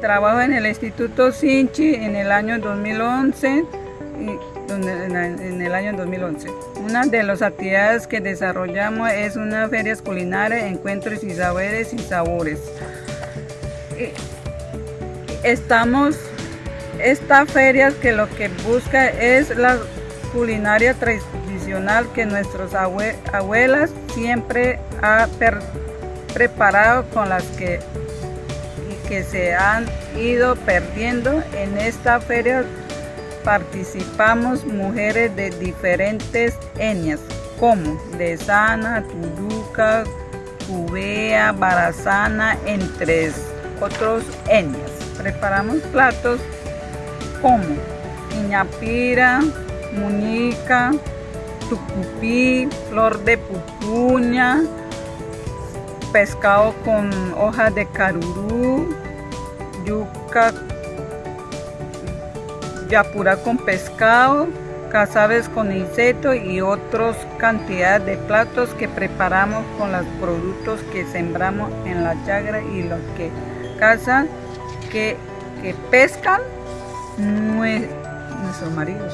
Trabajo en el Instituto Sinchi en el año 2011 y en el año 2011. Una de las actividades que desarrollamos es una feria culinaria, encuentros y saberes y sabores. Estamos, esta feria que lo que busca es la culinaria tradicional que nuestras abuelas siempre han preparado con las que que se han ido perdiendo. En esta feria participamos mujeres de diferentes etnias, como de Sana, Turuca, Cubea, Barazana, entre otros etnias. Preparamos platos como Iñapira, Muñica, Tucupí, Flor de Pupuña, pescado con hojas de carurú, yuca, yapura con pescado, cazabes con insecto y otras cantidades de platos que preparamos con los productos que sembramos en la chagra y los que cazan, que, que pescan nuestros maridos.